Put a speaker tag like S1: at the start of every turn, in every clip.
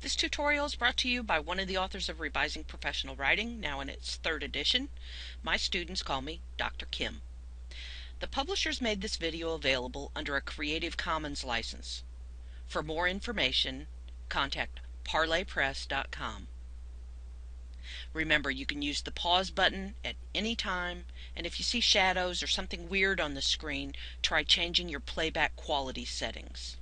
S1: This tutorial is brought to you by one of the authors of Revising Professional Writing, now in its third edition. My students call me Dr. Kim. The publishers made this video available under a Creative Commons license. For more information, contact parlorpress.com. Remember, you can use the pause button at any time, and if you see shadows or something weird on the screen, try changing your playback quality settings.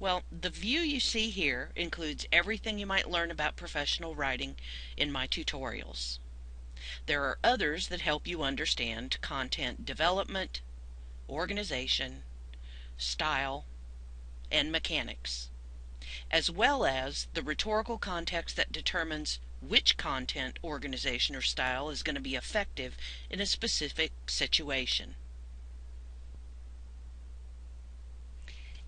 S1: Well, the view you see here includes everything you might learn about professional writing in my tutorials. There are others that help you understand content development, organization, style, and mechanics, as well as the rhetorical context that determines which content, organization, or style is going to be effective in a specific situation.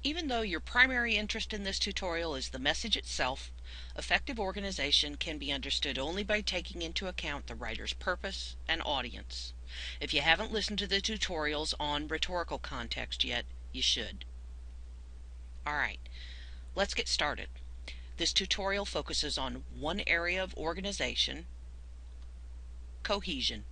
S1: Even though your primary interest in this tutorial is the message itself, effective organization can be understood only by taking into account the writer's purpose and audience. If you haven't listened to the tutorials on rhetorical context yet, you should. Alright, let's get started. This tutorial focuses on one area of organization, cohesion.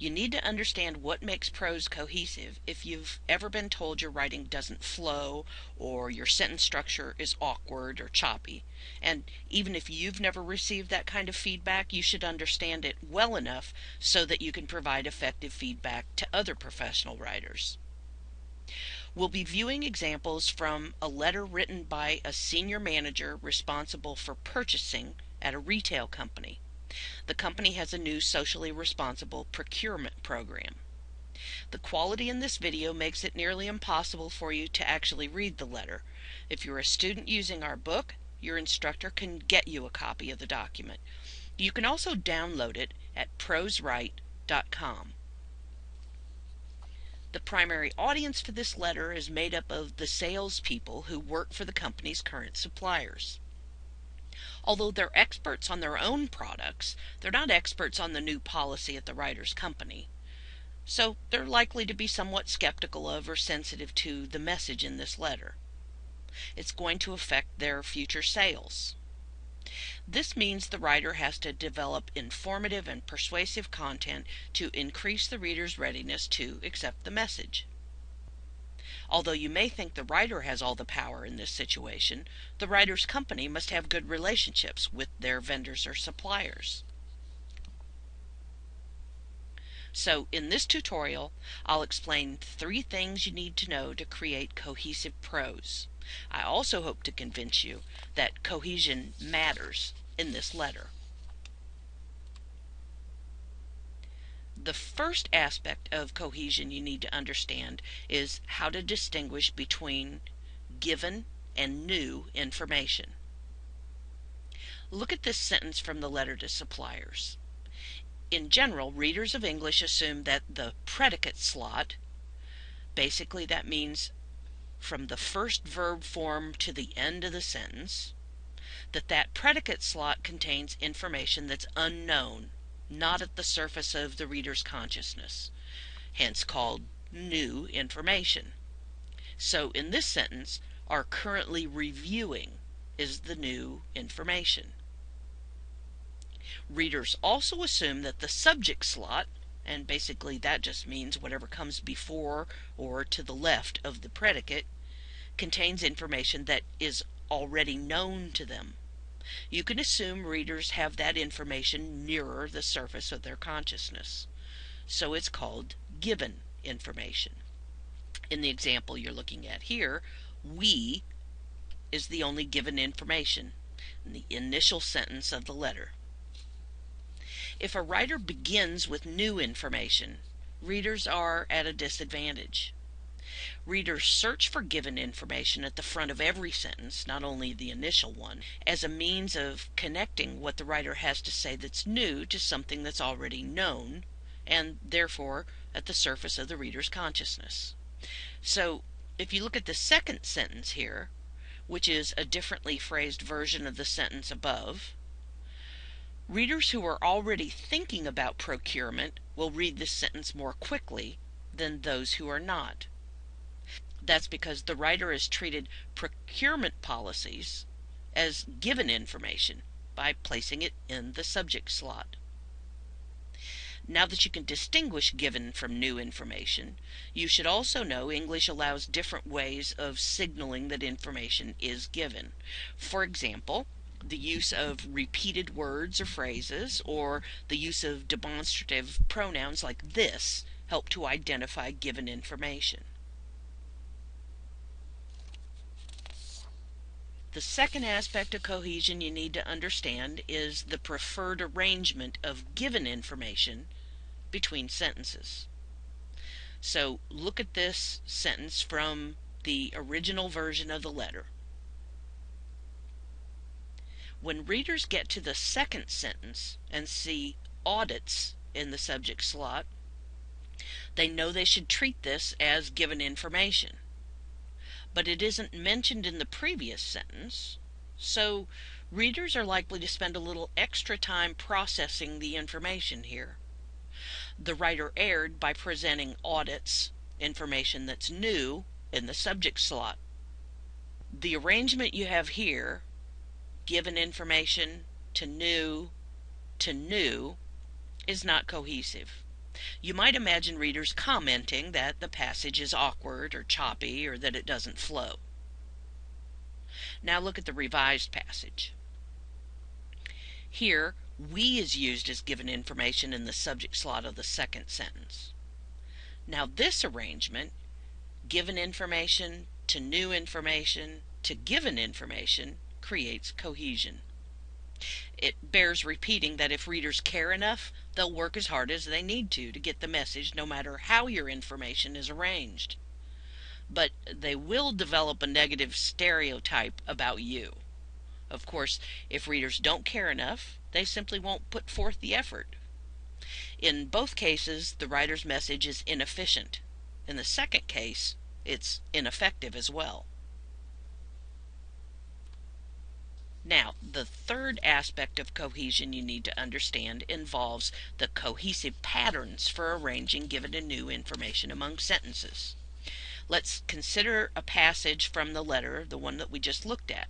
S1: You need to understand what makes prose cohesive if you've ever been told your writing doesn't flow or your sentence structure is awkward or choppy. And even if you've never received that kind of feedback, you should understand it well enough so that you can provide effective feedback to other professional writers. We'll be viewing examples from a letter written by a senior manager responsible for purchasing at a retail company. The company has a new socially responsible procurement program. The quality in this video makes it nearly impossible for you to actually read the letter. If you're a student using our book, your instructor can get you a copy of the document. You can also download it at prosewrite.com. The primary audience for this letter is made up of the salespeople who work for the company's current suppliers. Although they're experts on their own products, they're not experts on the new policy at the writer's company. So they're likely to be somewhat skeptical of or sensitive to the message in this letter. It's going to affect their future sales. This means the writer has to develop informative and persuasive content to increase the reader's readiness to accept the message. Although you may think the writer has all the power in this situation, the writer's company must have good relationships with their vendors or suppliers. So in this tutorial, I'll explain three things you need to know to create cohesive prose. I also hope to convince you that cohesion matters in this letter. The first aspect of cohesion you need to understand is how to distinguish between given and new information. Look at this sentence from the letter to suppliers. In general, readers of English assume that the predicate slot, basically that means from the first verb form to the end of the sentence, that that predicate slot contains information that's unknown not at the surface of the reader's consciousness, hence called new information. So in this sentence, are currently reviewing is the new information. Readers also assume that the subject slot, and basically that just means whatever comes before or to the left of the predicate, contains information that is already known to them. You can assume readers have that information nearer the surface of their consciousness. So it's called given information. In the example you're looking at here, we is the only given information in the initial sentence of the letter. If a writer begins with new information, readers are at a disadvantage. Readers search for given information at the front of every sentence, not only the initial one, as a means of connecting what the writer has to say that's new to something that's already known, and therefore at the surface of the reader's consciousness. So if you look at the second sentence here, which is a differently phrased version of the sentence above, readers who are already thinking about procurement will read this sentence more quickly than those who are not. That's because the writer has treated procurement policies as given information by placing it in the subject slot. Now that you can distinguish given from new information, you should also know English allows different ways of signaling that information is given. For example, the use of repeated words or phrases, or the use of demonstrative pronouns like this help to identify given information. The second aspect of cohesion you need to understand is the preferred arrangement of given information between sentences. So look at this sentence from the original version of the letter. When readers get to the second sentence and see audits in the subject slot, they know they should treat this as given information but it isn't mentioned in the previous sentence, so readers are likely to spend a little extra time processing the information here. The writer erred by presenting audits, information that's new, in the subject slot. The arrangement you have here, given information to new to new, is not cohesive. You might imagine readers commenting that the passage is awkward or choppy or that it doesn't flow. Now look at the revised passage. Here, we is used as given information in the subject slot of the second sentence. Now this arrangement, given information to new information to given information, creates cohesion. It bears repeating that if readers care enough, they'll work as hard as they need to to get the message no matter how your information is arranged. But they will develop a negative stereotype about you. Of course, if readers don't care enough, they simply won't put forth the effort. In both cases, the writer's message is inefficient. In the second case, it's ineffective as well. Now, the third aspect of cohesion you need to understand involves the cohesive patterns for arranging given and new information among sentences. Let's consider a passage from the letter, the one that we just looked at.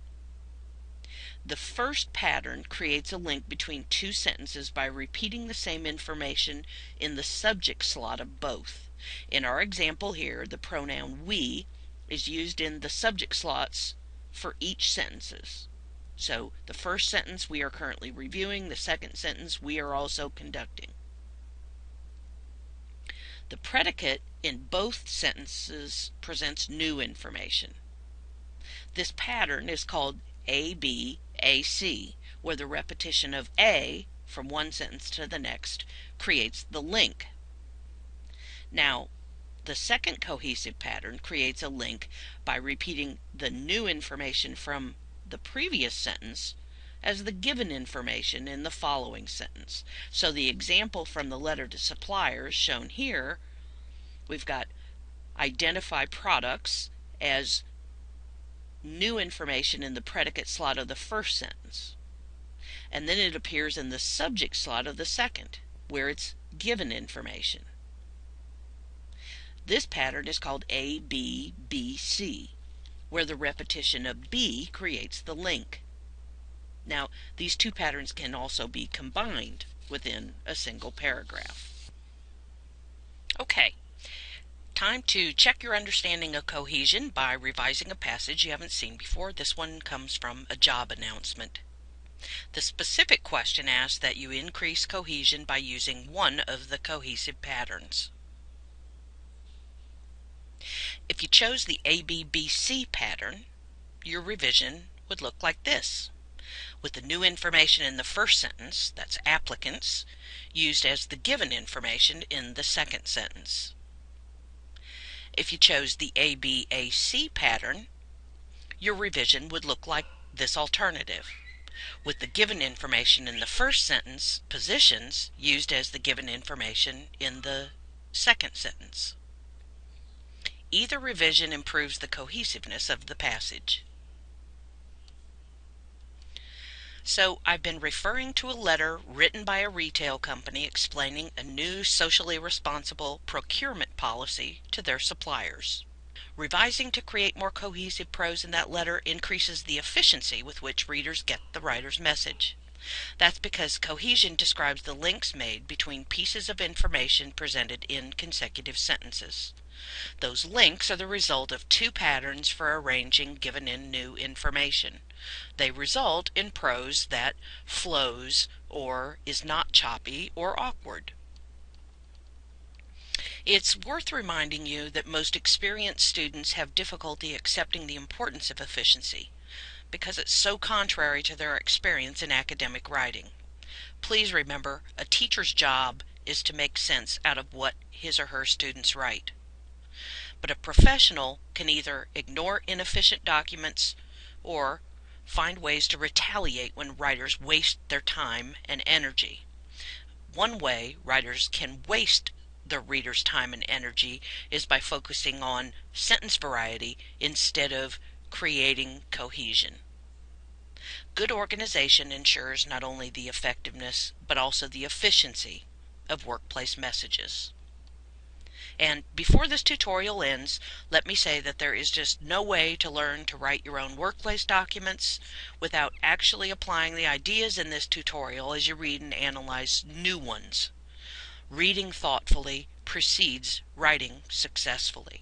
S1: The first pattern creates a link between two sentences by repeating the same information in the subject slot of both. In our example here, the pronoun we is used in the subject slots for each sentences. So the first sentence we are currently reviewing, the second sentence we are also conducting. The predicate in both sentences presents new information. This pattern is called ABAC, where the repetition of A from one sentence to the next creates the link. Now, the second cohesive pattern creates a link by repeating the new information from the previous sentence as the given information in the following sentence. So the example from the letter to suppliers shown here, we've got identify products as new information in the predicate slot of the first sentence. And then it appears in the subject slot of the second, where it's given information. This pattern is called ABBC where the repetition of B creates the link. Now, these two patterns can also be combined within a single paragraph. Okay, time to check your understanding of cohesion by revising a passage you haven't seen before. This one comes from a job announcement. The specific question asks that you increase cohesion by using one of the cohesive patterns. If you chose the ABBC pattern, your revision would look like this, with the new information in the first sentence, that's applicants, used as the given information in the second sentence. If you chose the ABAC pattern, your revision would look like this alternative, with the given information in the first sentence, positions, used as the given information in the second sentence. Either revision improves the cohesiveness of the passage. So I've been referring to a letter written by a retail company explaining a new socially responsible procurement policy to their suppliers. Revising to create more cohesive prose in that letter increases the efficiency with which readers get the writer's message. That's because cohesion describes the links made between pieces of information presented in consecutive sentences. Those links are the result of two patterns for arranging given in new information. They result in prose that flows or is not choppy or awkward. It's worth reminding you that most experienced students have difficulty accepting the importance of efficiency because it's so contrary to their experience in academic writing. Please remember, a teacher's job is to make sense out of what his or her students write. But a professional can either ignore inefficient documents or find ways to retaliate when writers waste their time and energy. One way writers can waste the reader's time and energy is by focusing on sentence variety instead of creating cohesion. Good organization ensures not only the effectiveness but also the efficiency of workplace messages. And before this tutorial ends, let me say that there is just no way to learn to write your own workplace documents without actually applying the ideas in this tutorial as you read and analyze new ones. Reading thoughtfully precedes writing successfully.